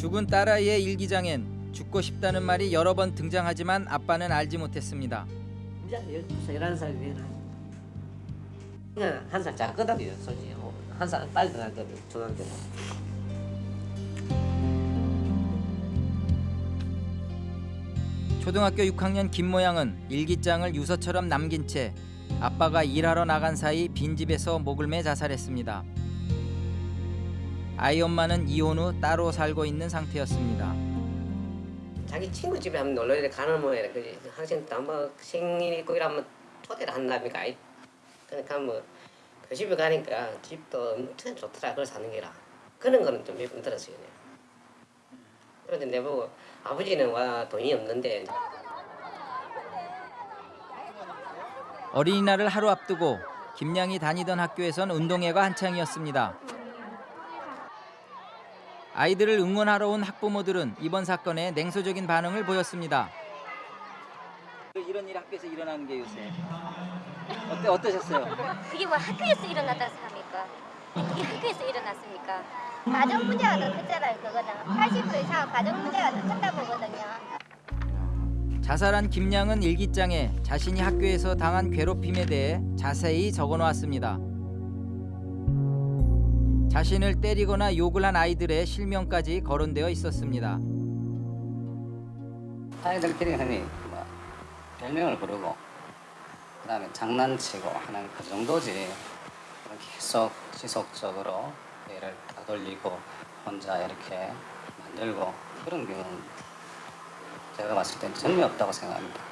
죽은 딸아이의 일기장엔 죽고 싶다는 말이 여러 번 등장하지만 아빠는 알지 못했습니다. 이제 12살, 11살 되나 그냥 한살 작거든요 솔직히 한살 빨리 나거든 초등학교 초등학교 6학년 김모양은 일기장을 유서처럼 남긴 채 아빠가 일하러 나간 사이 빈집에서 목을 매 자살했습니다. 아이 엄마는 이혼 후 따로 살고 있는 상태였습니다. 자기 친구 집에 한번 놀러 가는 모양이라 그지 학생 또뭐 생일 있고 이러면 초대를 한답니까 그러니까 뭐 그 집에 가니까 집도 엄청 좋더라 그걸 사는 게라 그런 거는 좀 몇 번 들었어요. 그런데 내보고 아버지는 와 돈이 없는데 어린이날을 하루 앞두고 김양이 다니던 학교에선 운동회가 한창이었습니다. 아이들을 응원하러 온 학부모들은 이번 사건에 냉소적인 반응을 보였습니다. 이런 일 학교에서 일어나는 게 요새 어때 어떠셨어요? 그게 뭐 학교에서 일어났다고 생각합니까? 그게 학교에서 일어났습니까? 가정 문제가 더 크잖아요, 그거는. 80% 이상 가정 문제가 더 크다 보거든요. 자살한 김양은 일기장에 자신이 학교에서 당한 괴롭힘에 대해 자세히 적어놓았습니다. 자신을 때리거나 욕을 한 아이들의 실명까지 거론되어 있었습니다. 아이들끼리 흔히 뭐 별명을 부르고 그다음에 장난치고 하는 그 정도지 계속 지속적으로 얘를 따돌리고 혼자 이렇게 만들고 그런 경우는 제가 봤을 때는 전혀 없다고 생각합니다.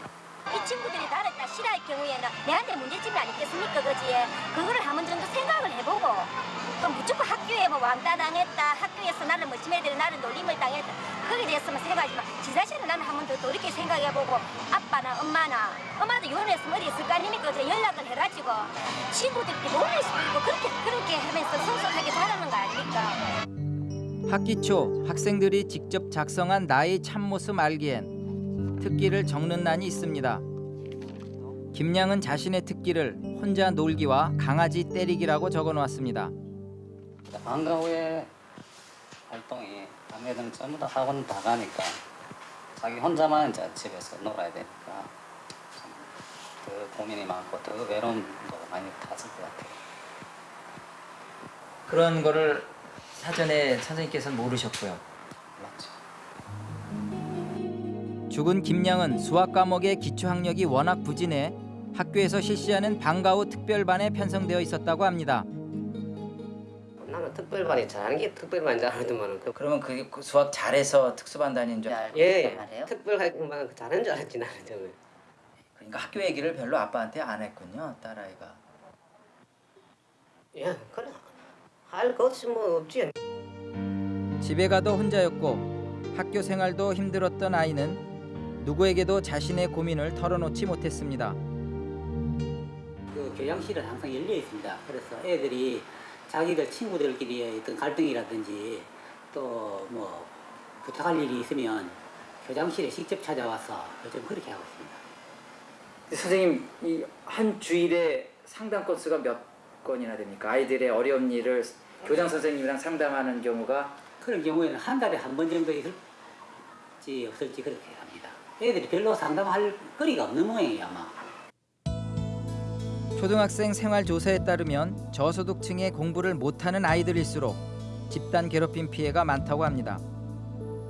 이 친구들이 나를 다 싫어할 경우에는 내한테 문제점이 아니겠습니까, 그지? 그거를 한번 정도 생각을 해보고 또 무조건 학교에 뭐 왕따 당했다, 학교에서 나를 뭐 지네들이 나를 놀림을 당했다 거기에 대해서만 생각하지만 지 자신은 나는 한번 더 돌이켜 생각해보고 아빠나 엄마나 엄마도 이혼했으면 어디 있을 거 아닙니까? 그래 연락을 해가지고 친구들끼리 놀릴 수도 있고 그렇게 그렇게 하면서 성숙하게 자라는 거 아닙니까? 학기 초 학생들이 직접 작성한 나의 참모습 알기엔 특기를 적는 난이 있습니다. 김양은 자신의 특기를 혼자 놀기와 강아지 때리기라고 적어놓았습니다. 방과 후에 활동이 남애들은 전부 다 학원 다 가니까 자기 혼자만 이제 집에서 놀아야 되니까 참더 고민이 많고 더 외로움도 많이 탔을 것 같아요. 그런 거를 사전에 선생님께서는 모르셨고요. 죽은 김양은 수학 과목의 기초 학력이 워낙 부진해 학교에서 실시하는 방과 후 특별반에 편성되어 있었다고 합니다. 나는 특별반이 잘하는 게 특별반인 줄 알았더만 그 그러면 그게 수학 잘해서 특수반 다니는 줄 알고 예, 특별반 잘하는 줄 알았지 나는 처음에 그러니까 학교 얘기를 별로 아빠한테 안 했군요, 딸아이가. 예, 그래. 할 것이 뭐 없지. 집에 가도 혼자였고 학교 생활도 힘들었던 아이는 누구에게도 자신의 고민을 털어놓지 못했습니다. 그 교양실은 항상 열려 있습니다. 그래서 애들이 자기들 친구들끼리의 어떤 갈등이라든지 또 뭐 부탁할 일이 있으면 교장실에 직접 찾아와서 요즘 그렇게 하고 있습니다. 선생님, 이 한 주일에 상담 건수가 몇 건이나 됩니까? 아이들의 어려운 일을 교장 선생님이랑 상담하는 경우가 그런 경우에는 한 달에 한 번 정도 있을지 없을지 그렇게. 애들이 별로 상담할 거리가 없는 모양이에요 아마. 초등학생 생활조사에 따르면 저소득층의 공부를 못하는 아이들일수록 집단 괴롭힘 피해가 많다고 합니다.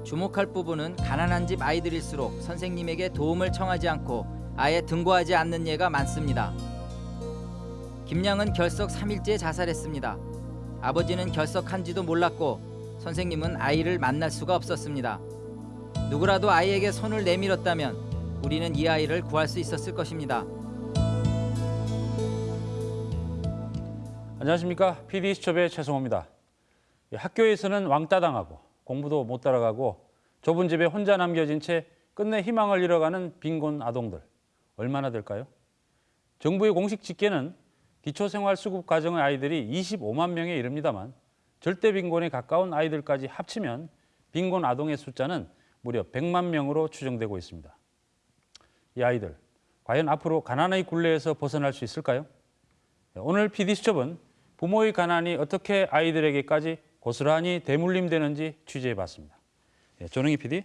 주목할 부분은 가난한 집 아이들일수록 선생님에게 도움을 청하지 않고 아예 등고하지 않는 예가 많습니다. 김양은 결석 3일째 자살했습니다. 아버지는 결석한지도 몰랐고 선생님은 아이를 만날 수가 없었습니다. 누구라도 아이에게 손을 내밀었다면 우리는 이 아이를 구할 수 있었을 것입니다. 안녕하십니까 PD 수첩의 최성호입니다. 이 학교에서는 왕따 당하고 공부도 못 따라가고 좁은 집에 혼자 남겨진 채 끝내 희망을 잃어가는 빈곤 아동들 얼마나 될까요? 정부의 공식 집계는 기초생활수급 과정의 아이들이 25만 명에 이릅니다만 절대 빈곤에 가까운 아이들까지 합치면 빈곤 아동의 숫자는 무려 100만 명으로 추정되고 있습니다. 이 아이들 과연 앞으로 가난의 굴레에서 벗어날 수 있을까요? 오늘 PD수첩은 부모의 가난이 어떻게 아이들에게까지 고스란히 대물림되는지 취재해봤습니다. 예, 조능희 PD.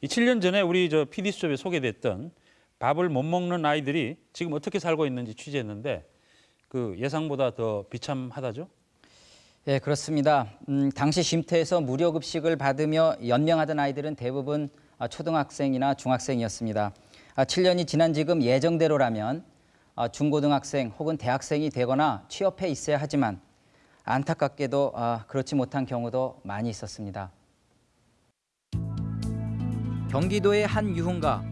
이 7년 전에 우리 저 PD 수첩에 소개됐던 밥을 못 먹는 아이들이 지금 어떻게 살고 있는지 취재했는데 그 예상보다 더 비참하다죠? 예, 그렇습니다. 음, 당시 쉼터에서 무료 급식을 받으며 연명하던 아이들은 대부분 아, 초등학생이나 중학생이었습니다. 아, 7년이 지난 지금 예정대로라면 아, 중고등학생 혹은 대학생이 되거나 취업해 있어야 하지만 안타깝게도 아, 그렇지 못한 경우도 많이 있었습니다. 경기도의 한 유흥가.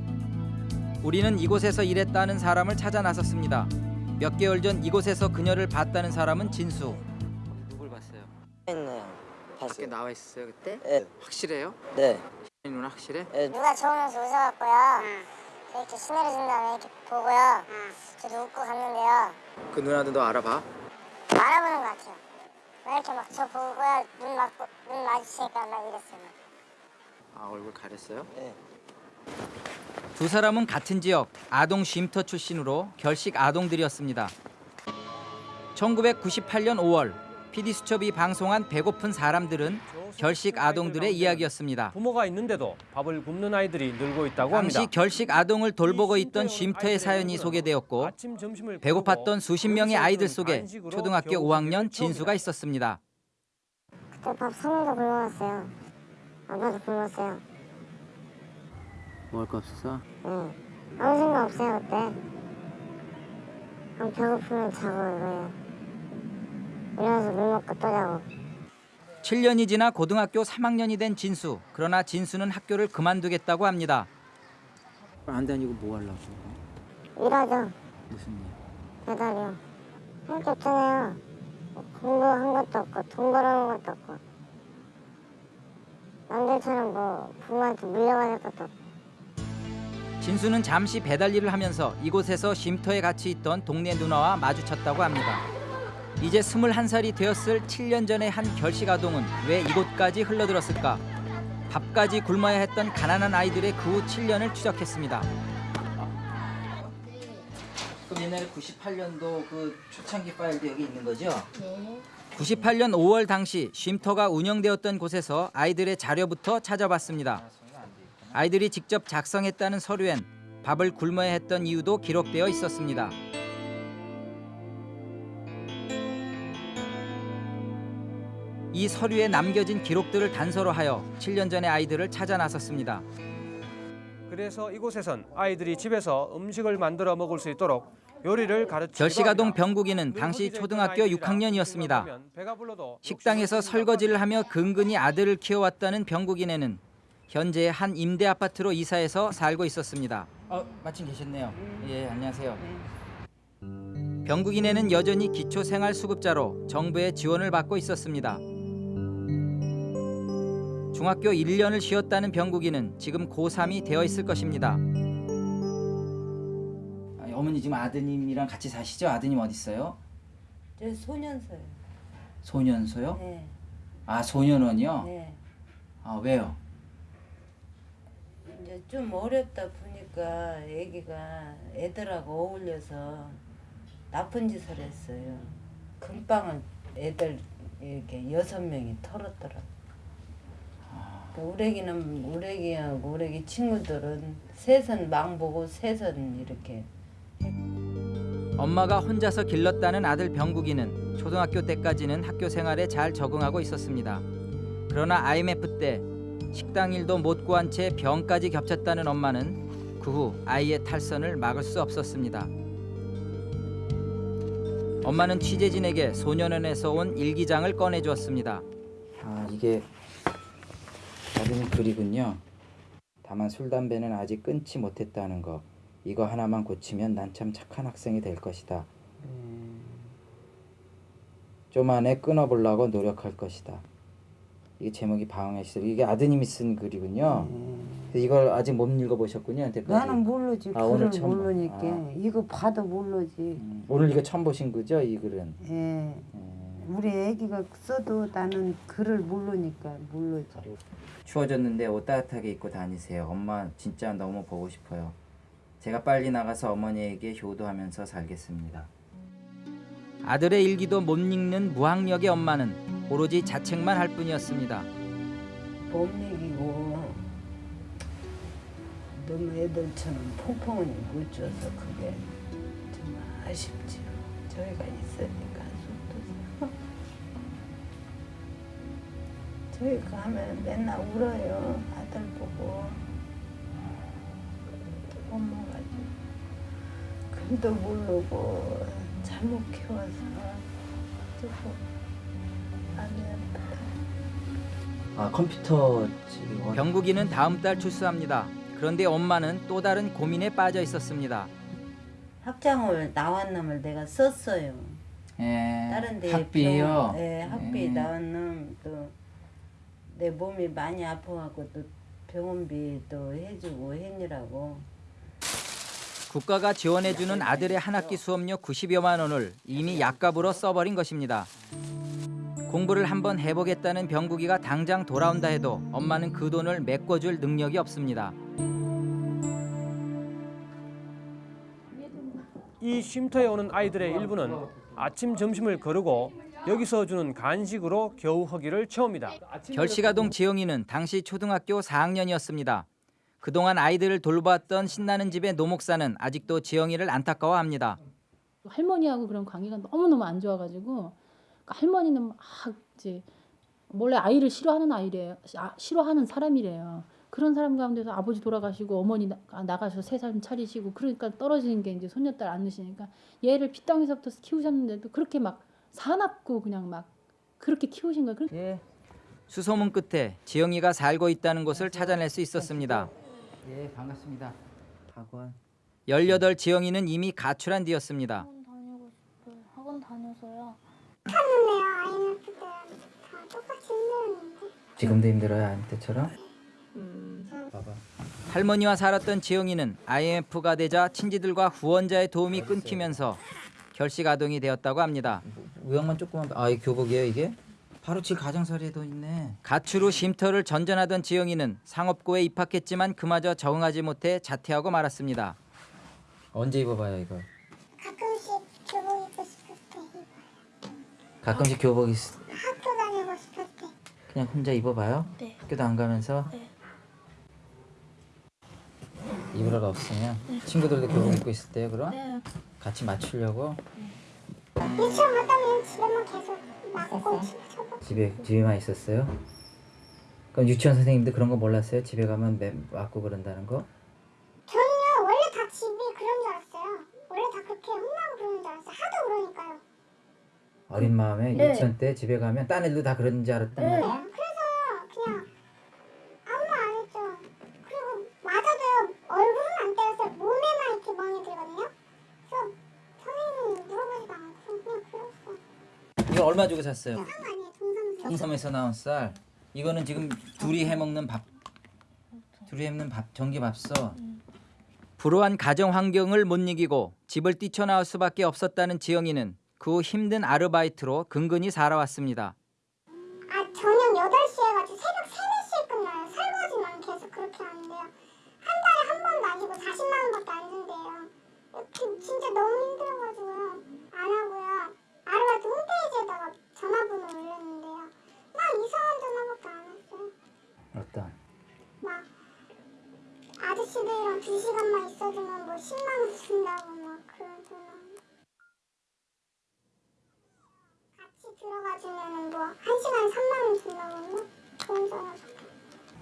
우리는 이곳에서 일했다는 사람을 찾아 나섰습니다. 몇 개월 전 이곳에서 그녀를 봤다는 사람은 진수. 했네요. 밖에 봤어요. 나와 있었어요 그때? 네. 확실해요? 네. 이 누나 확실해? 네. 누가 저오면서 웃어갖고요. 저 이렇게 신내려 준 다음에 이렇게 보고요. 저도 웃고 갔는데요. 그 누나도 너 알아봐? 알아보는 것 같아요. 왜 이렇게 막 저 보고요. 눈 맞고 눈 마주치니까 막 이랬어요. 아 얼굴 가렸어요? 네. 두 사람은 같은 지역 아동 쉼터 출신으로 결식 아동들이었습니다. 1998년 5월 PD 수첩이 방송한 배고픈 사람들은 결식 아동들의 이야기였습니다. 부모가 있는데도 밥을 굶는 아이들이 늘고 있다고 합니다. 당시 결식 아동을 돌보고 있던 쉼터의 사연이 소개되었고 배고팠던 수십 명의 아이들 속에 초등학교 겨우 5학년 채웁니다. 진수가 있었습니다. 그때 밥 사면도 굶어갔어요. 아빠도 굶었어요. 먹을 거 없어서? 네. 아무 생각 없어요 그때. 그냥 배고프면 자고 이거예요. 일어나서 물 먹고 또 자고. 7년이 지나 고등학교 3학년이 된 진수. 그러나 진수는 학교를 그만두겠다고 합니다. 안 다니고 뭐 하려고? 일하죠. 무슨 일? 배달이요. 할 게 없잖아요. 공부한 것도 없고 돈 벌어온 것도 없고 남들처럼 뭐 부모한테 물려받을 것도 없고 진수는 잠시 배달 일을 하면서 이곳에서 쉼터에 같이 있던 동네 누나와 마주쳤다고 합니다. 이제 21살이 되었을 7년 전의 한 결식 아동은 왜 이곳까지 흘러들었을까? 밥까지 굶어야 했던 가난한 아이들의 그 후 7년을 추적했습니다. 그럼 옛날에 98년도 그 초창기 파일도 여기 있는 거죠? 네. 98년 5월 당시 쉼터가 운영되었던 곳에서 아이들의 자료부터 찾아봤습니다. 아이들이 직접 작성했다는 서류엔 밥을 굶어야 했던 이유도 기록되어 있었습니다. 이 서류에 남겨진 기록들을 단서로 하여 7년 전의 아이들을 찾아 나섰습니다. 그래서 이곳에선 아이들이 집에서 음식을 만들어 먹을 수 있도록 요리를 결식아동 합니다. 병국이는 당시 초등학교 된 아이들이라 6학년이었습니다. 생각하면 배가 불러도 식당에서 설거지를 하며 근근히 아들을 키워왔다는 병국이네는 현재 한 임대 아파트로 이사해서 살고 있었습니다. 어, 마침 계셨네요. 예, 안녕하세요. 병국이네는 여전히 기초생활수급자로 정부의 지원을 받고 있었습니다. 중학교 1년을 쉬었다는 병국이는 지금 고3이 되어 있을 것입니다. 어머니 지금 아드님이랑 같이 사시죠? 아드님 어디 있어요? 저 소년서요. 소년소요? 네, 아 소년원이요? 네. 아 왜요? 이제 좀 어렵다 보니까 애기가 애들하고 어울려서 나쁜 짓을 했어요. 금방을 애들 이렇게 여섯 명이 털었더라. 그 우리 애기하고 우리 애기 친구들은 셋은 망보고 셋은 이렇게 엄마가 혼자서 길렀다는 아들 병국이는 초등학교 때까지는 학교 생활에 잘 적응하고 있었습니다. 그러나 IMF 때 식당 일도 못 구한 채 병까지 겹쳤다는 엄마는 그 후 아이의 탈선을 막을 수 없었습니다. 엄마는 취재진에게 소년원에서 온 일기장을 꺼내주었습니다. 아 이게 아드님 글이군요. 다만 술 담배는 아직 끊지 못했다는 거. 이거 하나만 고치면 난 참 착한 학생이 될 것이다. 좀 안에 끊어보려고 노력할 것이다. 이게 제목이 방황의 시절. 이게 아드님이 쓴 글이군요. 그래서 이걸 아직 못 읽어보셨군요. 여태까지. 나는 모르지 아, 오늘 글을 처음 봐. 모르니까 아. 이거 봐도 모르지. 음, 오늘 이거 처음 보신 거죠? 이 글은. 예. 음, 우리 애기가 써도 나는 글을 모르니까 모르지. 추워졌는데 옷 따뜻하게 입고 다니세요. 엄마 진짜 너무 보고 싶어요. 제가 빨리 나가서 어머니에게 효도하면서 살겠습니다. 아들의 일기도 못 읽는 무학력의 엄마는 오로지 자책만 할 뿐이었습니다. 못 먹이고 너무 애들처럼 퐁퐁은 못 줘서 그게 좀 아쉽지요. 저희가 있으니 저희 가면 맨날 울어요. 아들 보고 엄마가지고 글도 모르고 잘못 키워서 조금 아프다. 아 컴퓨터 지금 병국이는 다음 달 출소합니다. 그런데 엄마는 또 다른 고민에 빠져 있었습니다. 학장을 나온 놈을 내가 썼어요. 예, 다른 데 학비요. 병- 예, 학비 예. 나온 놈또 내 몸이 많이 아파갖고 또 병원비 또 해주고 했니라고. 국가가 지원해주는 아들의 한 학기 수업료 90여만 원을 이미 약값으로 써버린 것입니다. 공부를 한번 해보겠다는 병국이가 당장 돌아온다 해도 엄마는 그 돈을 메꿔줄 능력이 없습니다. 이 쉼터에 오는 아이들의 일부는 아침 점심을 거르고 여기서 주는 간식으로 겨우 허기를 채웁니다. 결식아동 지영이는 당시 초등학교 4학년이었습니다. 그동안 아이들을 돌보았던 신나는 집의 노목사는 아직도 지영이를 안타까워합니다. 할머니하고 그런 관계가 너무너무 안 좋아가지고 그러니까 할머니는 막 이제 원래 아이를 싫어하는 아이래요. 아, 싫어하는 사람이래요. 그런 사람 가운데서 아버지 돌아가시고 어머니 나, 나가서 새 삶 차리시고 그러니까 떨어지는 게 이제 손녀딸 안 넣으시니까 얘를 핏덩이서부터 키우셨는데도 그렇게 막 사납고 그냥 막 그렇게 키우신 거예요. 그렇게 수소문 끝에 지영이가 살고 있다는 곳을 찾아낼 수 있었습니다. 예, 반갑습니다. 학원. 18 지영이는 이미 가출한 뒤였습니다. 학원 다니고 싶어요. 학원 다녀서요. 지금도 힘들어요, 아이 때처럼? 봐봐. 할머니와 살았던 지영이는 IMF가 되자 친지들과 후원자의 도움이 끊기면서 결식 아동이 되었다고 합니다. 우영만 조금만 아, 이 교복이에요, 이게? 바로 지 가정사리에도 있네. 가출 후 쉼터를 전전하던 지영이는 상업고에 입학했지만 그마저 적응하지 못해 자퇴하고 말았습니다. 언제 입어봐요, 이거? 가끔씩 교복 입고 싶을 때 입어요. 가끔씩 교복 있... 학교 다니고 싶을 때. 그냥 혼자 입어봐요? 네. 학교도 안 가면서? 네. 입으러가 없으면 친구들도 교복 입고 있을 때요 그럼? 네. 같이 맞추려고? 유치원 갔다 오면 집에만 계속 맞고 쳐보 집에 집에만 있었어요? 그럼 유치원 선생님도 그런 거 몰랐어요? 집에 가면 매, 맞고 그런다는 거? 저는요 원래 다 집이 그런 줄 알았어요. 원래 다 그렇게 혼나고 그러는 줄 알았어요. 하도 그러니까요. 어린 마음에 네. 유치원 때 집에 가면 딴 애들도 다 그런 줄 알았단 네. 말이야? 그래서 그냥 아무 말 안 했죠. 그리고 맞아도요 얼굴은 안 때렸어요. 몸에만 이렇게 멍이 들거든요. 그래서 선생님은 물어보지도 않고 그냥 주고 샀어요? 홍삼에서 나온 쌀 이거는 지금 둘이 해먹는 밥 둘이 해먹는 밥 전기밥솥 불우한 가정 환경을 못 이기고 집을 뛰쳐나올 수밖에 없었다는 지영이는 그 후 힘든 아르바이트로 근근히 살아왔습니다. 아 저녁 8시에 가지고 새벽 3, 4시에 끝나요. 설거지만 계속 그렇게 하는데요. 한 달에 한 번도 아니고 40만 원밖에 안 준대요. 그 진짜 너무 힘들어가지고요. 안 하고요. 아르바이트 홈페이지에다가 전화번호 올렸는데요. 막 이상한 전화밖에 안 했어요. 어떤? 막 아저씨들이랑 2시간만 있어주면 뭐 10만 원 준다고 막 그런 전화. 같이 들어가주면은 뭐 1시간에 3만 원 준다고 막 그런 전화.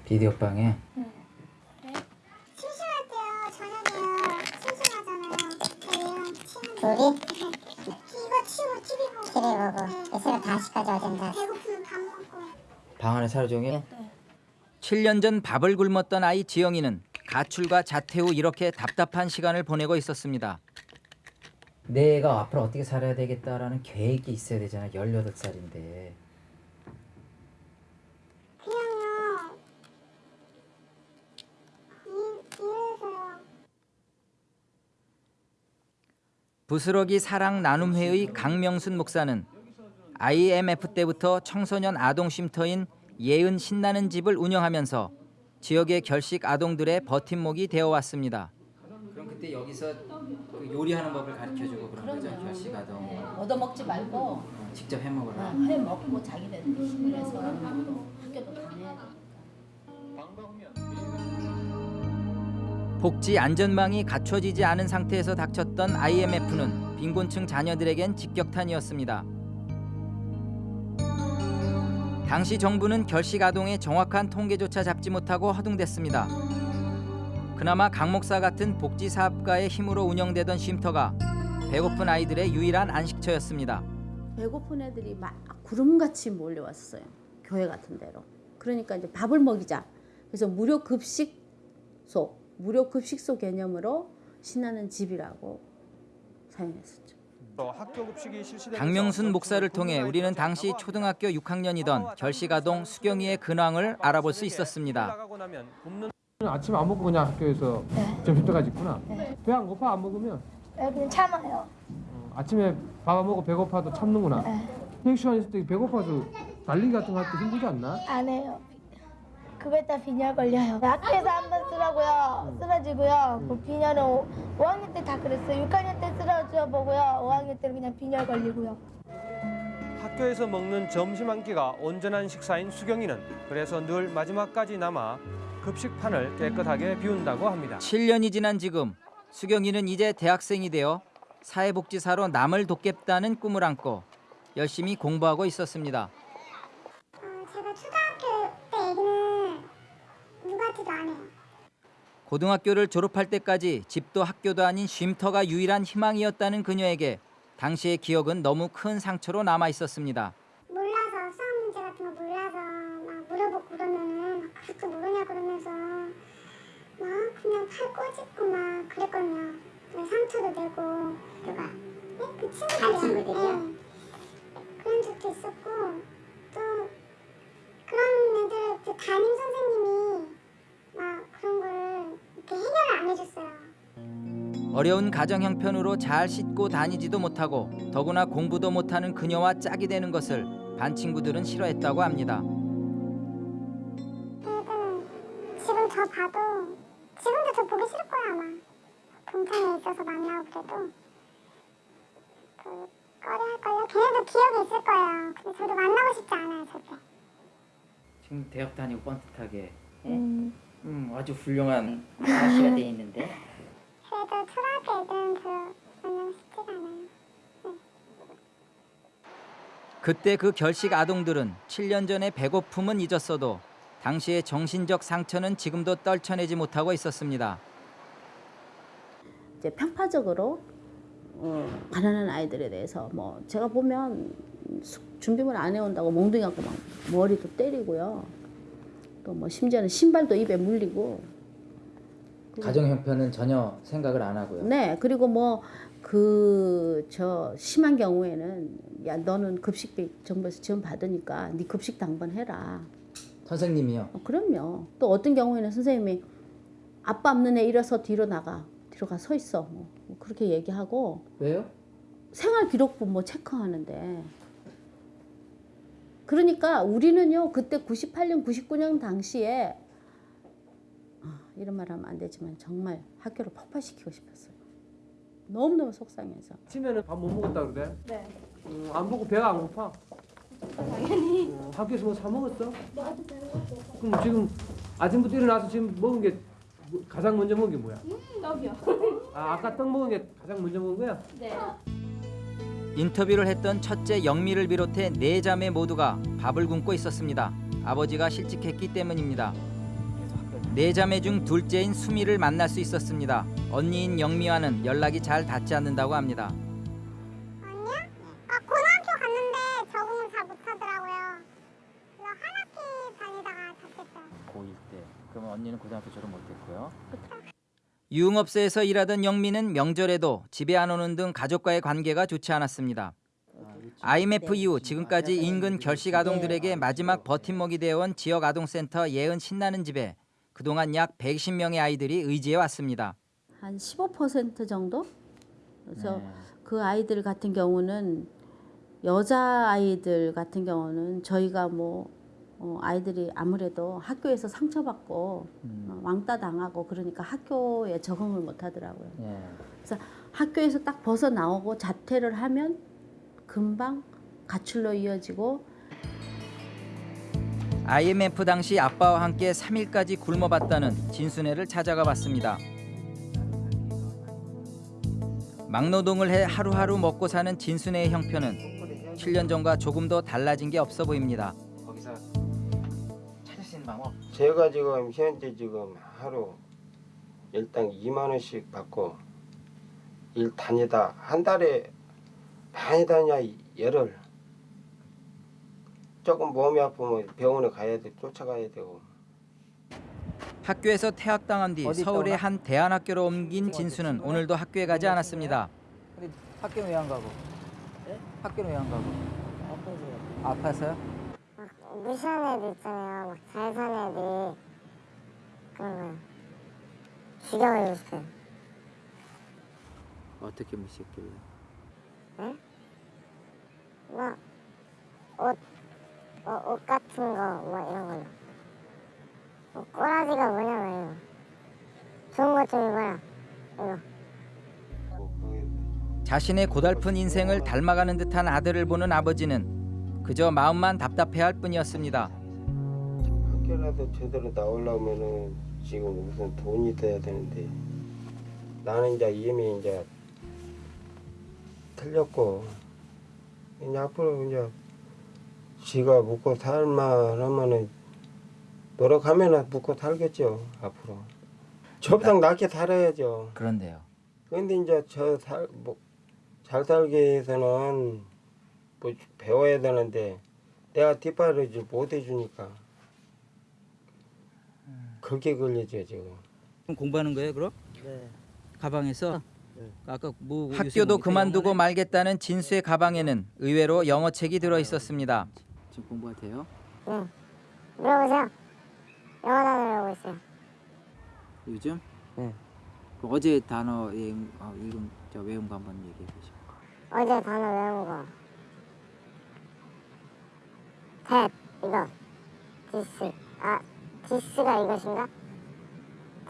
비디오 방에 심심할 때요 저녁에요 심심하잖아요 저희랑 친구들 둘이? 이거 치우고 TV 보고 TV 보고 새벽 5시까지 어딘가 배고프면 밥 먹고 방 안에 하루 종일? 7년 전 밥을 굶었던 아이 지영이는 가출과 자퇴 후 이렇게 답답한 시간을 보내고 있었습니다. 내가 앞으로 어떻게 살아야 되겠다라는 계획이 있어야 되잖아. 18살인데. 그냥요 일, 일해서요 부스러기 사랑 나눔회의 강명순 목사는 IMF 때부터 청소년 아동 쉼터인 예은 신나는 집을 운영하면서 지역의 결식 아동들의 버팀목이 되어 왔습니다. 그럼 그때 여기서 그 요리하는 법을 가르쳐 주고 그런 거죠. 결식 아동. 얻어먹지 말고 직접 해 먹으라. 해 먹고 자기네들이 힘을 해서 학교도 다녀야 돼. 복지 안전망이 갖춰지지 않은 상태에서 닥쳤던 IMF는 빈곤층 자녀들에겐 직격탄이었습니다. 당시 정부는 결식 아동의 정확한 통계조차 잡지 못하고 허둥댔습니다. 그나마 강 목사 같은 복지 사업가의 힘으로 운영되던 쉼터가 배고픈 아이들의 유일한 안식처였습니다. 배고픈 애들이 막 구름같이 몰려왔어요. 교회 같은 데로. 그러니까 이제 밥을 먹이자. 그래서 무료 급식소, 무료 급식소 개념으로 신나는 집이라고 사용했었죠. 강명순 목사를 통해 우리는 당시 초등학교 6학년이던 결식아동 수경이의 근황을 알아볼 수 있었습니다. 굶는 아침 안 먹고 그냥 학교에서 점심 때까지 있구나. 네. 배안 고파 안 먹으면 네, 그냥 참아요. 어, 아침에 밥 안 먹고 배고파도 참는구나. 네. 휴식 시간 있을 때 배고파서 달리기 같은 거 할 때 힘들지 않나? 안 해요. 그거 다 빈혈 걸려요. 학교에서 한 번 쓰라고요. 쓰러지고요. 그 빈혈은 5, 학년 때 다 그랬어요. 6학년 때 쓰러져 보고요. 5학년 때는 그냥 빈혈 걸리고요. 학교에서 먹는 점심 한 끼가 온전한 식사인 수경이는 그래서 늘 마지막까지 남아 급식판을 깨끗하게 비운다고 합니다. 7년이 지난 지금 수경이는 이제 대학생이 되어 사회복지사로 남을 돕겠다는 꿈을 안고 열심히 공부하고 있었습니다. 어, 제가 초등학교 때 얘기는 안 해요. 고등학교를 졸업할 때까지 집도 학교도 아닌 쉼터가 유일한 희망이었다는 그녀에게 당시의 기억은 너무 큰 상처로 남아 있었습니다. 몰라서 수학 문제 같은 거 몰라서 막 물어보고 그러면은 그것도 모르냐 그러면서 막 그냥 팔 꼬집고 막 그랬거든요. 그래서 상처도 내고 누가? 네? 그 친구들이요. 네. 그런 적도 있었고 또 그런 애들 그 담임 선생님이 막 그런 거를 이렇게 해결을 안 해줬어요. 어려운 가정 형편으로 잘 씻고 다니지도 못하고 더구나 공부도 못하는 그녀와 짝이 되는 것을 반 친구들은 싫어했다고 합니다. 애들은 지금 저 봐도 지금도 저 보기 싫을 거야 아마. 동창회 있어서 만나고 그래도. 그 꺼려할 거예요? 걔네도 기억이 있을 거예요. 근데 저도 만나고 싶지 않아요 절대 지금 대학 다니고 뻔듯하게. 음. 음, 아주 훌륭한 아시가 돼 있는데 그래도 초등학교 애들은 별로 싶지가 않아요 그때 그 결식 아동들은 7년 전의 배고픔은 잊었어도 당시의 정신적 상처는 지금도 떨쳐내지 못하고 있었습니다. 이제 편파적으로 어, 가난한 아이들에 대해서 뭐 제가 보면 수- 준비물 안 해온다고 몽둥이 갖고 막 머리도 때리고요. 또 뭐 심지어는 신발도 입에 물리고. 가정 형편은 전혀 생각을 안 하고요. 네 그리고 뭐 그 저 심한 경우에는 야 너는 급식비 정부에서 지원 받으니까 네 급식 당번 해라. 선생님이요. 어, 그럼요. 또 어떤 경우에는 선생님이 아빠 없는 애 일어서 뒤로 나가 뒤로 가 서 있어 뭐, 뭐 그렇게 얘기하고 왜요? 생활 기록부 뭐 체크하는데 그러니까 우리는요 그때 98년 99년 당시에 아, 이런 말 하면 안 되지만 정말 학교를 폭파시키고 싶었어요 너무너무 속상해서 아침에는 밥 못 먹었다 그래? 네 어, 안 먹고 배가 안 고파? 당연히 어, 학교에서 뭐사 먹었어? 그럼 지금 아침부터 일어나서 지금 먹은 게 뭐- 가장 먼저 먹은 게 뭐야? 떡이요 아 아까 떡 먹은 게 가장 먼저 먹은 거야? 네 인터뷰를 했던 첫째 영미를 비롯해 네 자매 모두가 밥을 굶고 있었습니다. 아버지가 실직했기 때문입니다. 네 자매 중 둘째인 수미를 만날 수 있었습니다. 언니인 영미와는 연락이 잘 닿지 않는다고 합니다. 아니야? 아 고등학교 갔는데 적응을 잘 못하더라고요 그래서 한 학기 다니다가 다쳤어요 고1 때. 그러면 언니는 고등학교 졸업 못했고요. 유흥업소에서 일하던 영미는 명절에도 집에 안 오는 등 가족과의 관계가 좋지 않았습니다. IMF 이후 지금까지 인근 결식 아동들에게 마지막 버팀목이 되어온 지역 아동센터 예은 신나는 집에 그동안 약 110명의 아이들이 의지해 왔습니다. 한 15% 정도 그래서 네. 그 아이들 같은 경우는 여자 아이들 같은 경우는 저희가 뭐 어, 아이들이 아무래도 학교에서 상처받고 음. 어, 왕따 당하고 그러니까 학교에 적응을 못 하더라고요. 예. 학교에서 딱 벗어 나오고 자퇴를 하면 금방 가출로 이어지고 IMF 당시 아빠와 함께 3일까지 굶어봤다는 진순애를 찾아가 봤습니다. 막노동을 해 하루하루 먹고 사는 진순의 형편은 7년 전과 조금도 달라진 게 없어 보입니다. 거기서 방법 제가 지금 현재 지금 하루 일당 2만 원씩 받고 일 다니다 한 달에 많이 다냐 열흘 조금 몸이 아프면 병원에 가야 돼 쫓아가야 되고 학교에서 퇴학당한 뒤 있다 서울의? 한 대안학교로 옮긴 진수는 오늘도 학교에 가지 않았습니다. 근데 학교는 왜 안 가고? 학교는 왜 안 가고? 아파서요? 무 시하는 애들 있잖아요. 막 잘 사는 애들이 그런 거요. 죽여버리고 싶어요. 어떻게 무시했길래? 막 옷, 어, 옷 같은 거, 뭐 이런 걸로. 뭐 꼬라지가 뭐냐면요. 좋은 것 좀 입어라. 이거. 자신의 고달픈 인생을 닮아가는 듯한 아들을 보는 아버지는 그저 마음만 답답해할 뿐이었습니다. 학교라도 제대로 나오려면은 지금 우선 돈이 돼야 되는데 나는 이제 이미 이제 틀렸고 이제 앞으로 이제 지가 묵고 살만하면은 노력하면은 묵고 살겠죠 앞으로 저보다 낫게 살아야죠 그런데요. 근데 이제 저 살 뭐 잘 살기 위해서는 뭐 배워야 되는데 내가 뒷바라지 못 해주니까 그게 걸리죠 지금. 공부하는 거예요, 그럼? 네. 가방에서? 아까 뭐 학교도 뭐 그만두고 말겠다는 진수의 가방에는 의외로 영어책이 들어 있었습니다. 지금 공부가 돼요? 네. 물어보세요. 영어 단어라고 있어요. 요즘? 네. 그 어제 단어 예, 어, 읽은 저 외운 거 한번 얘기해 보시죠. 어제 단어 외운 거. That 이거. this. 아, this가 이것인가?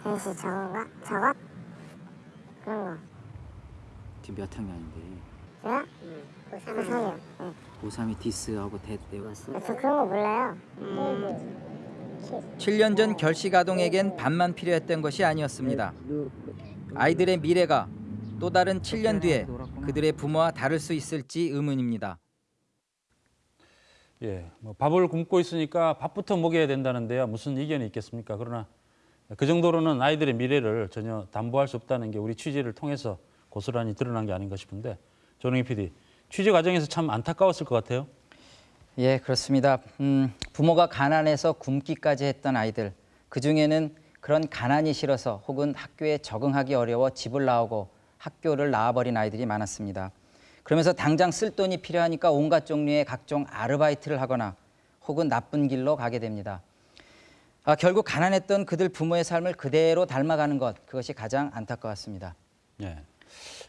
that이 저건가? 저것? 그런 거. 지금 몇 학년인데? 제가? 고3이요. 네. 고3이 디스하고 대 외웠어? 저 그런 거 몰라요. 7년 전 결식 아동에겐 반만 필요했던 것이 아니었습니다. 아이들의 미래가 또 다른 7년 뒤에 그들의 부모와 다를 수 있을지 의문입니다. 예, 뭐 밥을 굶고 있으니까 밥부터 먹여야 된다는데요. 무슨 이견이 있겠습니까? 그러나 그 정도로는 아이들의 미래를 전혀 담보할 수 없다는 게 우리 취재를 통해서 고스란히 드러난 게 아닌가 싶은데 조능희 PD, 취재 과정에서 참 안타까웠을 것 같아요. 예, 그렇습니다. 음, 부모가 가난해서 굶기까지 했던 아이들, 그 중에는 그런 가난이 싫어서 혹은 학교에 적응하기 어려워 집을 나오고 학교를 나와버린 아이들이 많았습니다. 그러면서 당장 쓸 돈이 필요하니까 온갖 종류의 각종 아르바이트를 하거나 혹은 나쁜 길로 가게 됩니다. 아, 결국 가난했던 그들 부모의 삶을 그대로 닮아가는 것, 그것이 가장 안타까웠습니다. 예,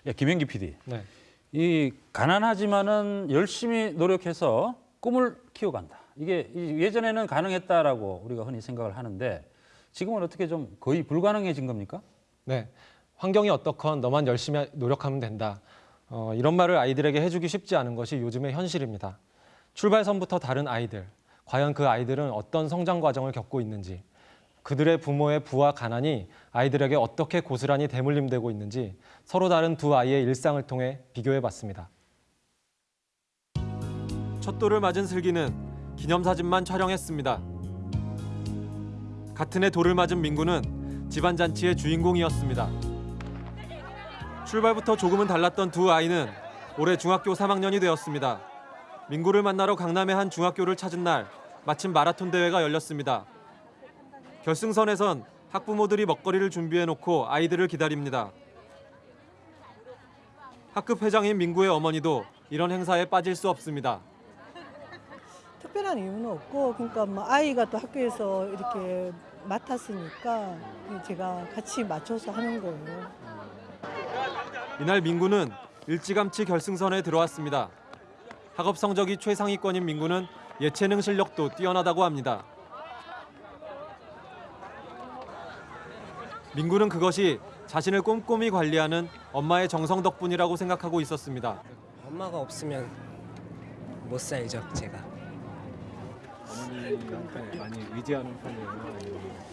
예 김현기 PD, 네. 이 가난하지만은 열심히 노력해서 꿈을 키워간다. 이게 이 예전에는 가능했다라고 우리가 흔히 생각을 하는데 지금은 어떻게 좀 거의 불가능해진 겁니까? 네. 환경이 어떻건 너만 열심히 노력하면 된다. 어, 이런 말을 아이들에게 해주기 쉽지 않은 것이 요즘의 현실입니다. 출발선부터 다른 아이들, 과연 그 아이들은 어떤 성장 과정을 겪고 있는지, 그들의 부모의 부와 가난이 아이들에게 어떻게 고스란히 대물림되고 있는지 서로 다른 두 아이의 일상을 통해 비교해 봤습니다. 첫 돌을 맞은 슬기는 기념사진만 촬영했습니다. 같은 해 돌을 맞은 민구는 집안 잔치의 주인공이었습니다. 출발부터 조금은 달랐던 두 아이는 올해 중학교 3학년이 되었습니다. 민구를 만나러 강남의 한 중학교를 찾은 날 마침 마라톤 대회가 열렸습니다. 결승선에선 학부모들이 먹거리를 준비해 놓고 아이들을 기다립니다. 학급 회장인 민구의 어머니도 이런 행사에 빠질 수 없습니다. 특별한 이유는 없고 그러니까 뭐 아이가 또 학교에서 이렇게 맡았으니까 제가 같이 맞춰서 하는 거예요. 이날 민구는 일찌감치 결승선에 들어왔습니다. 학업 성적이 최상위권인 민구는 예체능 실력도 뛰어나다고 합니다. 민구는 그것이 자신을 꼼꼼히 관리하는 엄마의 정성 덕분이라고 생각하고 있었습니다. 엄마가 없으면 못 살죠 제가. 어머니한테 많이 의지하는 편이에요?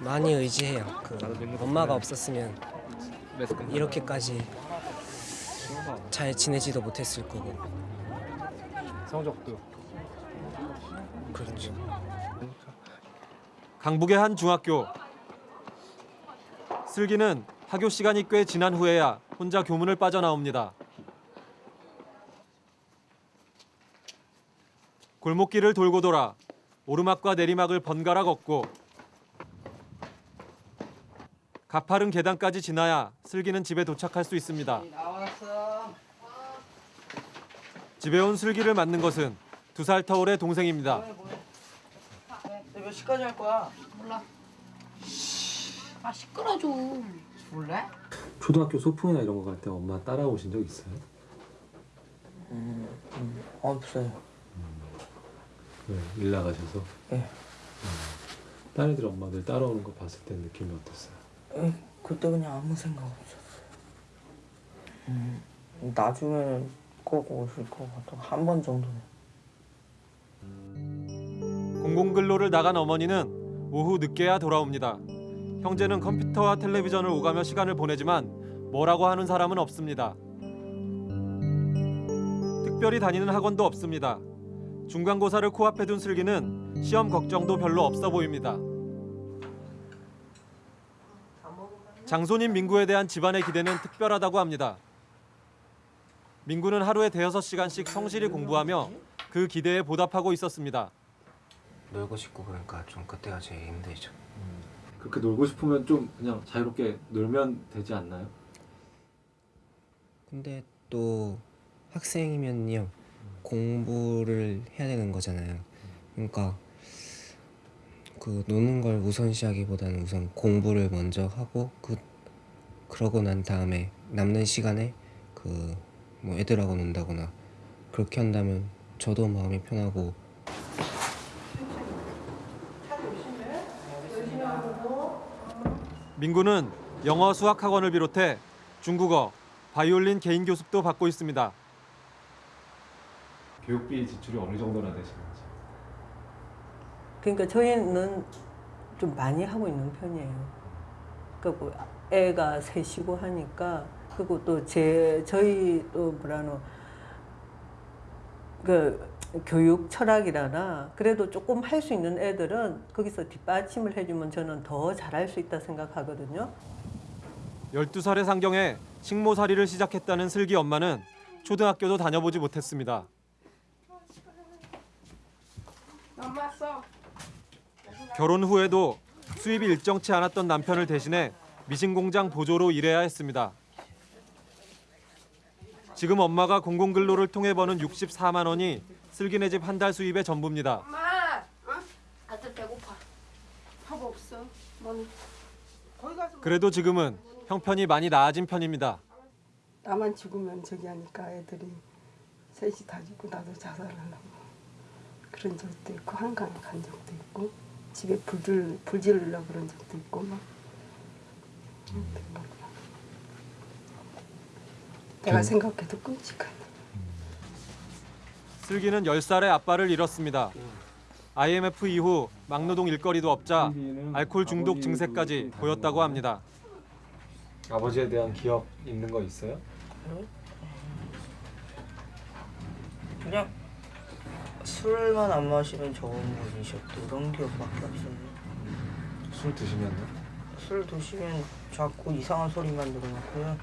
많이 의지해요. 그 엄마가 없었으면 이렇게까지 잘 지내지도 못했을 거고 성적도 그렇죠. 강북의 한 중학교. 슬기는 하교 시간이 꽤 지난 후에야 혼자 교문을 빠져나옵니다. 골목길을 돌고 돌아 오르막과 내리막을 번갈아 걷고 가파른 계단까지 지나야 슬기는 집에 도착할 수 있습니다. 나왔어. 집에 온 슬기를 맞는 것은 두 살 터울의 동생입니다. 너몇 시까지 할 거야? 몰라. 아 시끄러 좀. 몰래? 초등학교 소풍이나 이런 거 갈 때 엄마 따라오신 적 있어요? 음, 음 없어요. 네, 일 나가셔서. 예. 딴 애들 엄마들 따라오는 거 봤을 때 느낌이 어땠어요? 에, 그때 그냥 아무 생각 없었어요. 음, 나중에는 꼭 오실 것 같아. 한번 정도는. 공공근로를 나간 어머니는 오후 늦게야 돌아옵니다. 형제는 컴퓨터와 텔레비전을 오가며 시간을 보내지만 뭐라고 하는 사람은 없습니다. 특별히 다니는 학원도 없습니다. 중간고사를 코앞에 둔 슬기는 시험 걱정도 별로 없어 보입니다. 장손인 민구에 대한 집안의 기대는 특별하다고 합니다. 민구는 하루에 대여섯 시간씩 성실히 공부하며 그 기대에 보답하고 있었습니다. 놀고 싶고 그러니까 좀 그때가 제일 힘들죠. 그렇게 놀고 싶으면 좀 그냥 자유롭게 놀면 되지 않나요? 근데 또 학생이면요 공부를 해야 되는 거잖아요. 그러니까 그 노는 걸 우선시하기보다는 우선 공부를 먼저 하고 그 그러고 난 다음에 남는 시간에 그 뭐 애들하고 논다거나 그렇게 한다면 저도 마음이 편하고 민구는 영어 수학 학원을 비롯해 중국어, 바이올린 개인 교습도 받고 있습니다. 교육비 지출이 어느 정도나 되시는지. 그러니까 저희는 좀 많이 하고 있는 편이에요. 그러니까 뭐 애가 셋이고 하니까 그리고 또 제 저희 또 뭐라노 그 교육 철학이라나 그래도 조금 할 수 있는 애들은 거기서 뒷받침을 해주면 저는 더 잘할 수 있다 생각하거든요. 12살의 상경에 식모살이를 시작했다는 슬기 엄마는 초등학교도 다녀보지 못했습니다. 넘었어. 결혼 후에도 수입이 일정치 않았던 남편을 대신해 미신 공장 보조로 일해야 했습니다. 지금 엄마가 공공근로를 통해 버는 64만 원이 슬기네 집 한 달 수입의 전부입니다. 엄마. 어? 아들 배고파. 밥 없어. 뭐 거기 가서 그래도 지금은 형편이 많이 나아진 편입니다. 나만 죽으면 저기 하니까 애들이 셋이 다 죽고 나도 자살하려고 그런 적도 있고 한강에 간 적도 있고 집에 불질 불 지르려고 그런 적도 있고 막 내가 생각해도 끔찍하네. 슬기는 10살의 아빠를 잃었습니다. IMF 이후 막노동 일거리도 없자 알코올 중독 증세까지 보였다고 합니다. 아버지에 대한 기억 있는 거 있어요? 그냥 술만 안 마시면 좋은 분이셨고 그런 기억밖에 없어요. 술 드시면요? 술 드시면 자꾸 이상한 소리만 들어놓고요.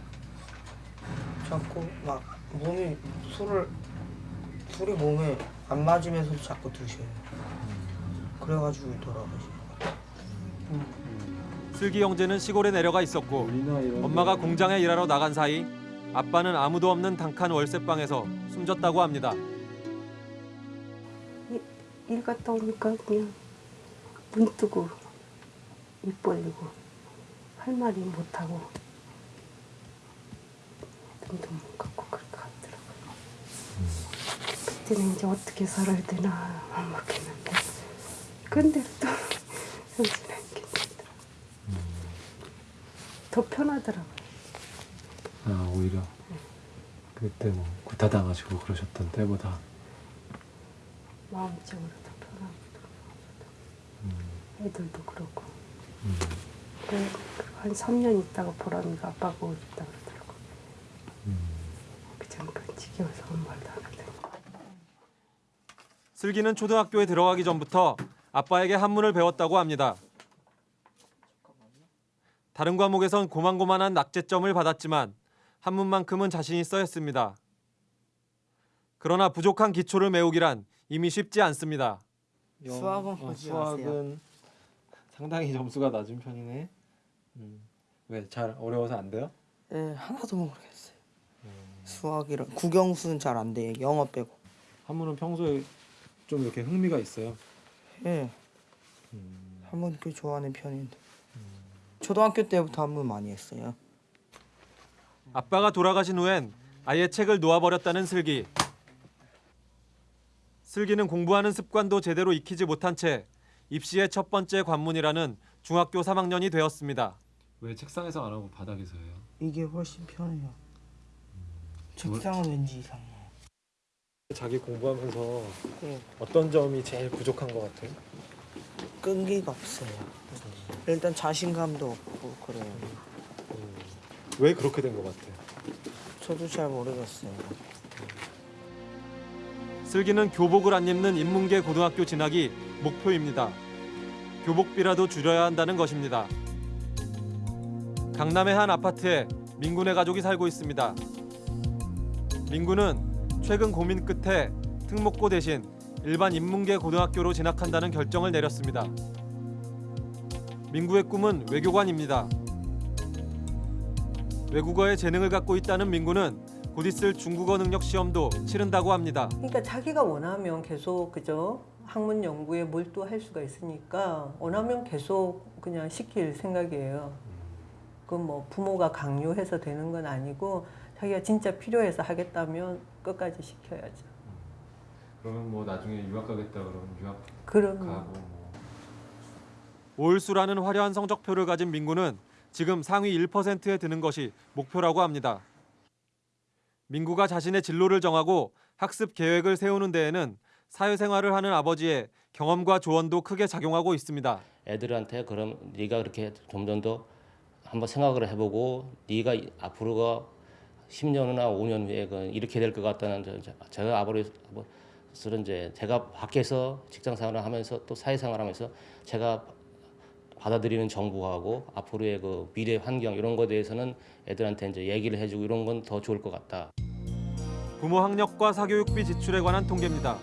자꾸 막 몸이 술을 술이 몸에 안 맞으면서 자꾸 드셔요. 그래가지고 돌아가시는 것 같아요. 슬기 형제는 시골에 내려가 있었고 엄마가 공장에 일하러 나간 사이 아빠는 아무도 없는 단칸 월세방에서 숨졌다고 합니다. 일 갔다 오니까 그냥 눈 뜨고 입 벌리고 할 말이 못하고 눈도 못 감고 그렇게 갔더라고요. 그때는 이제 어떻게 살아야 되나 막막했는데 근데 또 현실은 괜찮더라고요. 더 편하더라고요. 아 오히려 그때 뭐 구타당하시고 그러셨던 때보다 마음적으로 더 편하고 음. 애들도 그렇고 음. 한 3년 있다가 보람이가 아빠 보고 싶다 그러더라고 음. 그 잠깐 지켜서 아무 말도 안 하는데 슬기는 초등학교에 들어가기 전부터 아빠에게 한문을 배웠다고 합니다 다른 과목에선 고만고만한 낙제점을 받았지만 한문만큼은 자신이 써였습니다. 그러나 부족한 기초를 메우기란 이미 쉽지 않습니다. 수학은 어, 수학은 상당히 점수가 낮은 편이네. 왜잘 어려워서 안 돼요? 예, 하나도 모르겠어요. 수학이랑 국영수는 잘 안 돼. 영어 빼고. 한문은 평소에 좀 이렇게 흥미가 있어요. 예. 한문 꽤 좋아하는 편인데. 초등학교 때부터 한문 많이 했어요. 아빠가 돌아가신 후엔 아예 책을 놓아버렸다는 슬기. 슬기는 공부하는 습관도 제대로 익히지 못한 채 입시의 첫 번째 관문이라는 중학교 3학년이 되었습니다. 왜 책상에서 안 하고 바닥에서 해요? 이게 훨씬 편해요. 책상은 왠지 이상해. 자기 공부하면서 예. 어떤 점이 제일 부족한 것 같아요? 끈기가 없어요. 일단 자신감도 없고 그래요. 왜 그렇게 된 것 같아요? 저도 잘 모르겠어요. 슬기는 교복을 안 입는 인문계 고등학교 진학이 목표입니다. 교복비라도 줄여야 한다는 것입니다. 강남의 한 아파트에 민군의 가족이 살고 있습니다. 민군은 최근 고민 끝에 특목고 대신 일반 인문계 고등학교로 진학한다는 결정을 내렸습니다. 민구의 꿈은 외교관입니다. 외국어에 재능을 갖고 있다는 민구는 곧 있을 중국어 능력 시험도 치른다고 합니다. 그러니까 자기가 원하면 계속 그죠 학문 연구에 몰두할 수가 있으니까 원하면 계속 그냥 시킬 생각이에요. 그뭐 부모가 강요해서 되는 건 아니고 자기가 진짜 필요해서 하겠다면 끝까지 시켜야죠. 그러면 뭐 나중에 유학 가겠다 그러면 유학 그럼 가고 뭐. 올수라는 화려한 성적표를 가진 민구는 지금 상위 1%에 드는 것이 목표라고 합니다. 민구가 자신의 진로를 정하고 학습 계획을 세우는 데에는 사회생활을 하는 아버지의 경험과 조언도 크게 작용하고 있습니다. 애들한테 그럼 네가 그렇게 점점 더 한번 생각을 해보고 네가 이- 앞으로가 10년이나 5년 후에 그 이렇게 될 것 같다는 제가 아버지는 이제 제가 밖에서 직장 생활을 하면서 또 사회 생활하면서 제가 받아들이는 정부하고 앞으로의 그 미래 환경 이런 거에 대해서는 애들한테 이제 얘기를 해주고 이런 건 더 좋을 것 같다. 부모 학력과 사교육비 지출에 관한 통계입니다.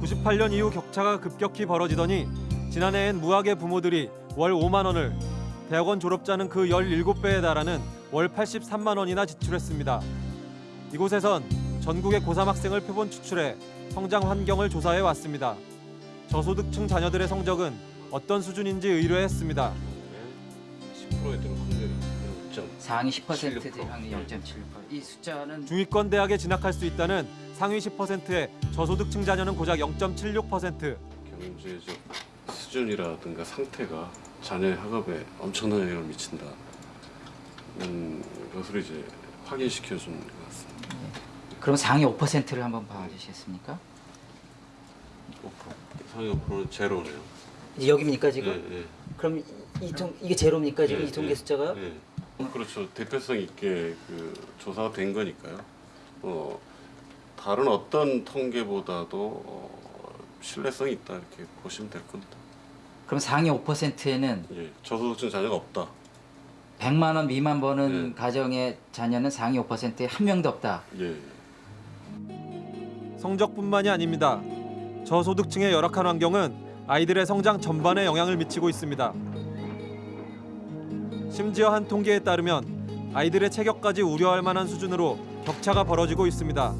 98년 이후 격차가 급격히 벌어지더니 지난해엔 무학의 부모들이 월 5만 원을 대학원 졸업자는 그 17배에 달하는 월 83만 원이나 지출했습니다. 이곳에선 전국의 고3 학생을 표본 추출해 성장 환경을 조사해 왔습니다. 저소득층 자녀들의 성적은 어떤 수준인지 의뢰했습니다. 10%에 들어 확률이 0.76%. 상위 10% 대항이 0.7%이 숫자는 중위권 대학에 진학할 수 있다는 상위 10%의 저소득층 자녀는 고작 0.76%. 경제적 수준이라든가 상태가 자녀의 학업에 엄청난 영향을 미친다. 음, 것을 이제 확인시켜 주는 것 같습니다. 그럼 상위 5%를 한번 봐주시겠습니까? 5%. 상위 5%는 제로네요. 여기입니까 지금? 예, 예. 그럼 이통 이게 제로입니까 지금 예, 이 통계 예, 숫자가? 예. 그렇죠. 대표성 있게 그 조사가 된 거니까요. 어, 다른 어떤 통계보다도 어, 신뢰성이 있다 이렇게 보시면 될 겁니다. 그럼 상위 5%에는 예, 저소득층 자녀가 없다. 100만 원 미만 버는 예. 가정의 자녀는 상위 5%에 한 명도 없다. 예. 성적뿐만이 아닙니다. 저소득층의 열악한 환경은 아이들의 성장 전반에 영향을 미치고 있습니다. 심지어 한 통계에 따르면 아이들의 체격까지 우려할 만한 수준으로 격차가 벌어지고 있습니다.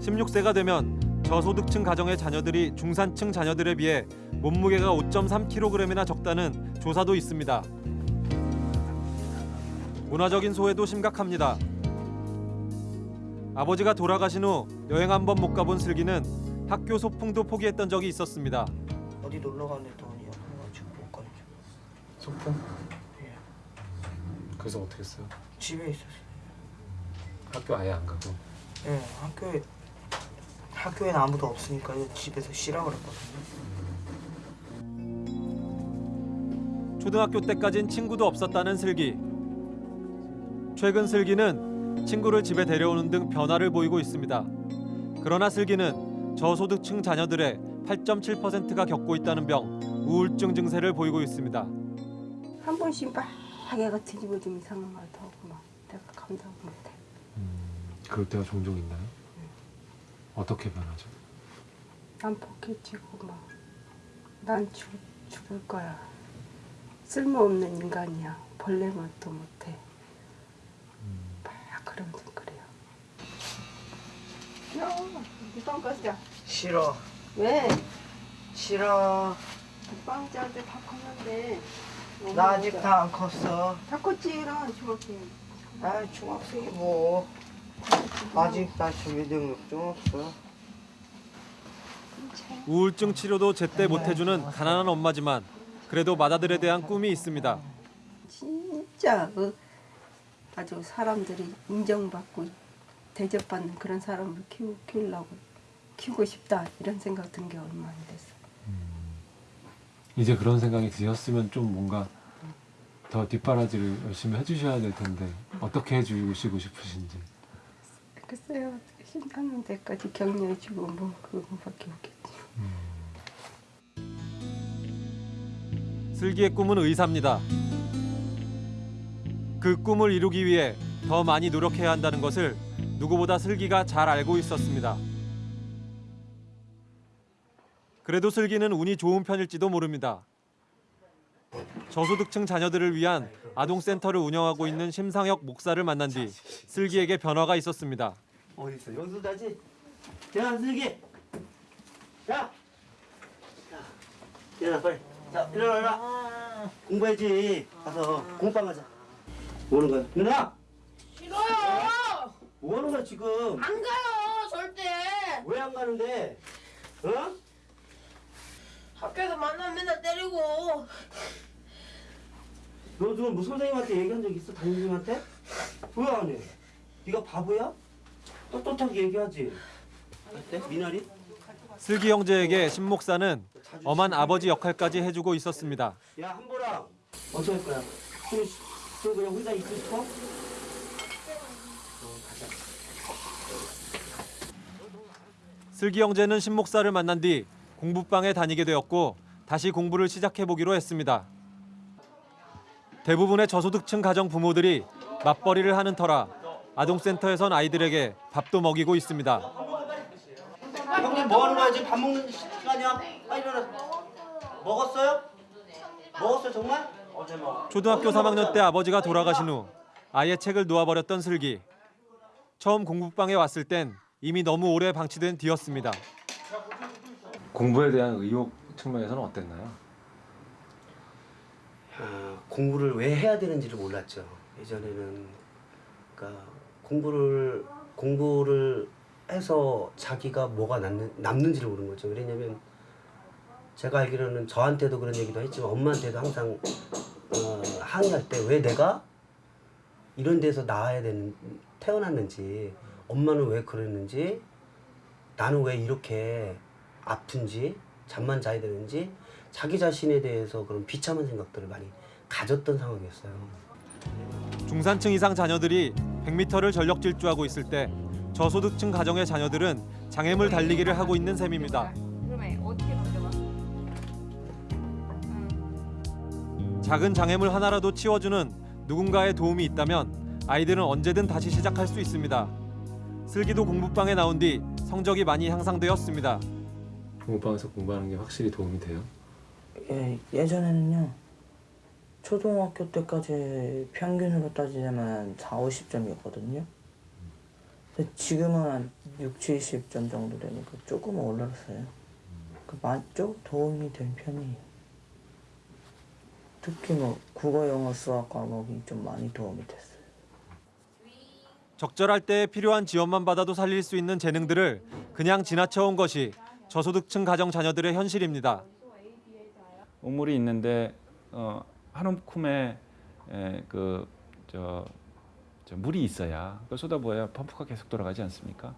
16세가 되면 저소득층 가정의 자녀들이 중산층 자녀들에 비해 몸무게가 5.3kg이나 적다는 조사도 있습니다. 문화적인 소외도 심각합니다. 아버지가 돌아가신 후 여행 한 번 못 가본 슬기는 학교 소풍도 포기했던 적이 있었습니다. 어디 놀러 가는데 돈이 없어가지고 못 가죠. 소풍? 예. 그래서 어떻게 했어요? 집에 있었어요. 학교 아예 안 가고. 예, 학교에 학교에는 아무도 없으니까 집에서 쉬라 그랬거든요. 초등학교 때까진 친구도 없었다는 슬기. 최근 슬기는 친구를 집에 데려오는 등 변화를 보이고 있습니다. 그러나 슬기는 저소득층 자녀들의 8.7%가 겪고 있다는 병, 우울증 증세를 보이고 있습니다. 한 번씩 막 애가 뒤집어지면 이상한 말도 하고 막 내가 감당 못해. 그럴 때가 종종 있나요? 어떻게 변하죠? 난 포켓치고 막난 죽을 거야. 쓸모없는 인간이야. 벌레 맛도 못해. 막 그러면서 그래요. 야, 이 빵 가자. 싫어. 왜? 싫어. 빵자한테 다 컸는데. 나 아직 다 안 컸어. 다 컸지, 나 중학생. 아 중학생이 뭐. 아직 나 준비 능력 좀 없어. 우울증 치료도 제때 못 해주는 가난한 엄마지만 그래도 맏아들에 대한 꿈이 있습니다. 진짜 어, 아주 사람들이 인정받고 대접받는 그런 사람을 키우, 키우려고 키우고 싶다 이런 생각 든 게 얼마 안 됐어. 이제 그런 생각이 드셨으면 좀 뭔가 더 뒷바라지를 열심히 해주셔야 될 텐데 어떻게 해주시고 싶으신지. 글쎄요 신나는 데까지 격려해주고 뭐 그거밖에 없겠지. 슬기의 꿈은 의사입니다. 그 꿈을 이루기 위해 더 많이 노력해야 한다는 것을 누구보다 슬기가 잘 알고 있었습니다. 그래도 슬기는 운이 좋은 편일지도 모릅니다. 저소득층 자녀들을 위한 아동센터를 운영하고 있는 심상혁 목사를 만난 뒤 슬기에게 변화가 있었습니다. 어디 있어? 여기서 자지. 야 슬기. 야. 일어나 빨리. 자 일어나 일어나. 공부해야지. 가서 공부방 가자. 뭐 하는 거야? 일어나. 싫어요. 뭐 하는 거야 지금? 안 가요 절대. 왜 안 가는데? 어? 학교에서 만나면 맨날 때리고. 너 지금 뭐 선생님한테 얘기한 적 있어? 담임님한테? 왜 안 해? 네가 바보야? 떳떳하게 얘기하지. 어때? 미나리? 슬기 형제에게 신 목사는 엄한 아버지 역할까지 해주고 있었습니다. 야 한보라. 어떻게 할 거야? 좀, 좀 그냥 혼자 있고 싶어? 어, 가자. 슬기 형제는 신 목사를 만난 뒤 공부방에 다니게 되었고 다시 공부를 시작해 보기로 했습니다. 대부분의 저소득층 가정 부모들이 맞벌이를 하는 터라 아동센터에선 아이들에게 밥도 먹이고 있습니다. 형님 뭐 하는 거야? 지금 밥 먹는 시간이야? 빨리 일어나. 먹었어요? 먹었어요 정말? 어제 먹. 초등학교 3학년 때 아버지가 돌아가신 후 아예 책을 놓아버렸던 슬기. 처음 공부방에 왔을 땐 이미 너무 오래 방치된 뒤였습니다. 공부에 대한 의욕 측면에서는 어땠나요? 아, 공부를 왜 해야 되는지를 몰랐죠. 예전에는 그러니까 공부를 공부를 해서 자기가 뭐가 남는, 남는지를 모르는 거죠. 왜냐면 제가 알기로는 저한테도 그런 얘기도 했지만 엄마한테도 항상 어, 항의할 때 왜 내가 이런 데서 나와야 되는 태어났는지 엄마는 왜 그랬는지 나는 왜 이렇게 아픈지 잠만 자야 되는지 자기 자신에 대해서 그런 비참한 생각들을 많이 가졌던 상황이었어요. 중산층 이상 자녀들이 100m를 전력 질주하고 있을 때 저소득층 가정의 자녀들은 장애물 달리기를 하고 있는 셈입니다. 넘겨봐? 작은 장애물 하나라도 치워주는 누군가의 도움이 있다면 아이들은 언제든 다시 시작할 수 있습니다. 슬기도 공부방에 나온 뒤 성적이 많이 향상되었습니다. 공부방에서 공부하는 게 확실히 도움이 돼요? 예, 예전에는요. 초등학교 때까지 평균으로 따지자면 4, 50점이었거든요. 근데 지금은 한 6, 70점 정도 되니까 조금은 올라갔어요. 그좀 도움이 된 편이에요. 특히 뭐 국어, 영어, 수학 과목이 좀 많이 도움이 됐어요. 적절할 때 필요한 지원만 받아도 살릴 수 있는 재능들을 그냥 지나쳐온 것이 저소득층 가정 자녀들의 현실입니다. 우물이 있는데 어, 한 움큼에 그저 저 물이 있어야 그 쏟아부어야 펌프가 계속 돌아가지 않습니까?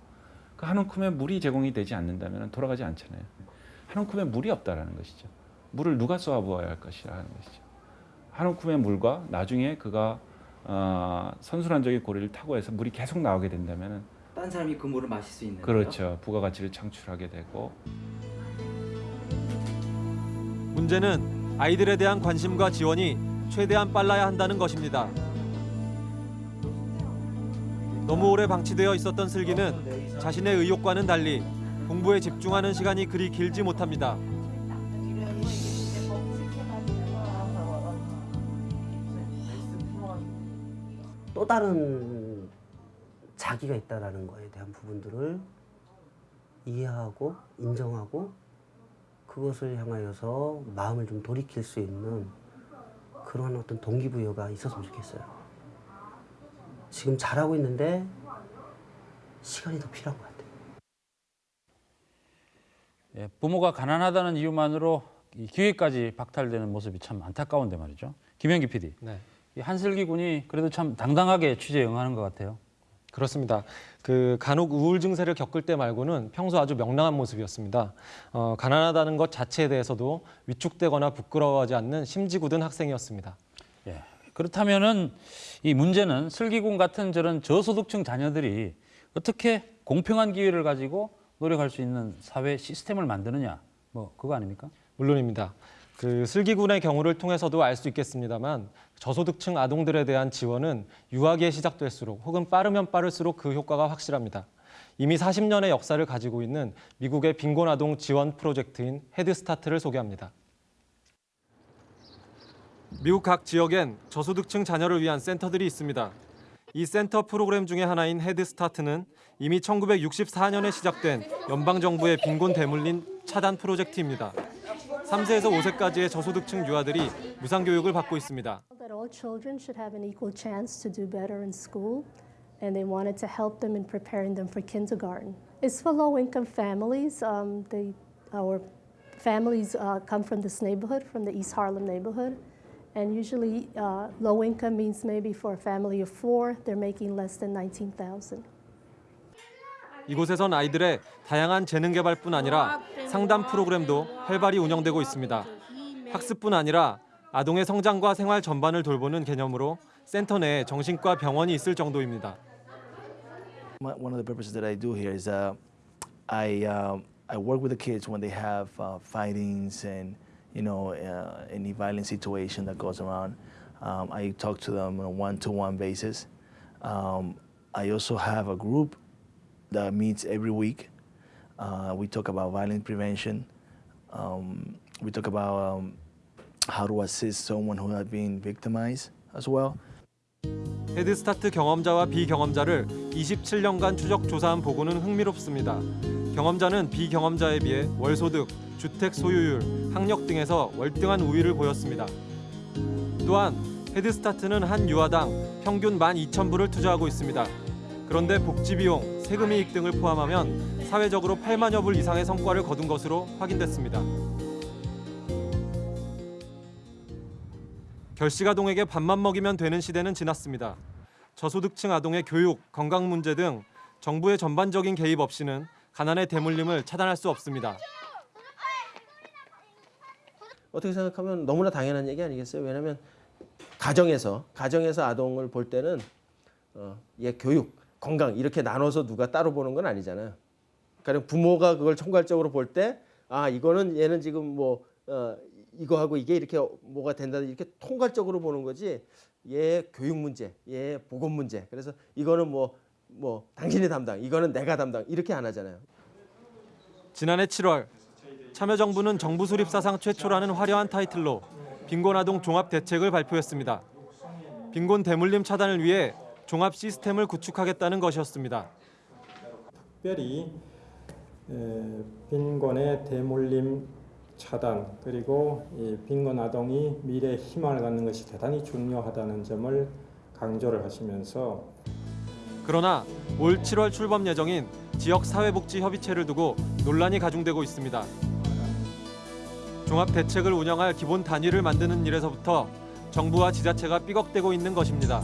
그 한 움큼에 물이 제공이 되지 않는다면 돌아가지 않잖아요. 한 움큼에 물이 없다라는 것이죠. 물을 누가 쏘아부어야 할 것이라는 것이죠. 한 움큼의 물과 나중에 그가 어, 선순환적인 고리를 타고 해서 물이 계속 나오게 된다면 딴 사람이 그 물을 마실 수 있는 그렇죠. 부가가치를 창출하게 되고 문제는 아이들에 대한 관심과 지원이 최대한 빨라야 한다는 것입니다. 너무 오래 방치되어 있었던 슬기는 자신의 의욕과는 달리 공부에 집중하는 시간이 그리 길지 못합니다. 또 다른 자기가 있다라는 거에 대한 부분들을 이해하고 인정하고 그것을 향하여서 마음을 좀 돌이킬 수 있는 그런 어떤 동기부여가 있었으면 좋겠어요. 지금 잘하고 있는데 시간이 더 필요한 것 같아요. 예, 부모가 가난하다는 이유만으로 이 기회까지 박탈되는 모습이 참 안타까운데 말이죠. 김현기 PD. 네. 이 한슬기 군이 그래도 참 당당하게 취재에 응하는 것 같아요. 그렇습니다. 그 간혹 우울 증세를 겪을 때 말고는 평소 아주 명랑한 모습이었습니다. 어, 가난하다는 것 자체에 대해서도 위축되거나 부끄러워하지 않는 심지 굳은 학생이었습니다. 예. 그렇다면은 이 문제는 슬기군 같은 저런 저소득층 자녀들이 어떻게 공평한 기회를 가지고 노력할 수 있는 사회 시스템을 만드느냐, 뭐 그거 아닙니까? 물론입니다. 그 슬기군의 경우를 통해서도 알 수 있겠습니다만 저소득층 아동들에 대한 지원은 유아기에 시작될수록 혹은 빠르면 빠를수록 그 효과가 확실합니다. 이미 40년의 역사를 가지고 있는 미국의 빈곤 아동 지원 프로젝트인 헤드스타트를 소개합니다. 미국 각 지역엔 저소득층 자녀를 위한 센터들이 있습니다. 이 센터 프로그램 중에 하나인 헤드스타트는 이미 1964년에 시작된 연방정부의 빈곤 대물림 차단 프로젝트입니다. 3세에서 5세까지의 저소득층 유아들이 무상교육을 받고 있습니다. that all children should have an equal chance to do better in school, and they wanted to help them in preparing them for kindergarten. It's for low-income families. Um, they, our families uh, come from this neighborhood, from the East Harlem neighborhood, and usually uh, low income means maybe for a family of four, they're making less than 19,000. 이곳에선 아이들의 다양한 재능 개발뿐 아니라 상담 프로그램도 활발히 운영되고 있습니다. 학습뿐 아니라 아동의 성장과 생활 전반을 돌보는 개념으로 센터 내에 정신과 병원이 있을 정도입니다. One of the purposes that I do here is uh, I um, I work with the kids when they have uh, fightings and you know uh, any violent situation that goes around. Um, I talk to them on a one-to-one basis. Um, I also have a group that meets every week. Uh, we talk about violence prevention. Um, we talk about um, how to assist someone who has been victimized as well. 헤드스타트 경험자와 비경험자를 27년간 추적 조사한 보고는 흥미롭습니다. 경험자는 비경험자에 비해 월소득, 주택 소유율, 학력 등에서 월등한 우위를 보였습니다. 또한 헤드스타트는 한 유아당 평균 12,000불을 투자하고 있습니다. 그런데 복지 비용, 세금 이익 등을 포함하면 사회적으로 8만여 불 이상의 성과를 거둔 것으로 확인됐습니다. 결식 아동에게 밥만 먹이면 되는 시대는 지났습니다. 저소득층 아동의 교육, 건강 문제 등 정부의 전반적인 개입 없이는 가난의 대물림을 차단할 수 없습니다. 어떻게 생각하면 너무나 당연한 얘기 아니겠어요? 왜냐하면 가정에서 가정에서 아동을 볼 때는 어, 얘 교육, 건강 이렇게 나눠서 누가 따로 보는 건 아니잖아요. 그러니까 부모가 그걸 총괄적으로 볼 때 아 이거는 얘는 지금 뭐 어, 이거 하고 이게 이렇게 뭐가 된다 이렇게 통괄적으로 보는 거지. 얘 교육 문제, 얘 보건 문제. 그래서 이거는 뭐뭐 당신이 담당, 이거는 내가 담당 이렇게 안 하잖아요. 지난해 7월 참여정부는 정부 수립 사상 최초라는 화려한 타이틀로 빈곤 아동 종합 대책을 발표했습니다. 빈곤 대물림 차단을 위해 종합 시스템을 구축하겠다는 것이었습니다. 특별히 에, 빈곤의 대물림 차단 그리고 이 빈곤 아동이 미래 희망을 갖는 것이 대단히 중요하다는 점을 강조를 하시면서 그러나 올 7월 출범 예정인 지역 사회복지 협의체를 두고 논란이 가중되고 있습니다. 종합 대책을 운영할 기본 단위를 만드는 일에서부터 정부와 지자체가 삐걱대고 있는 것입니다.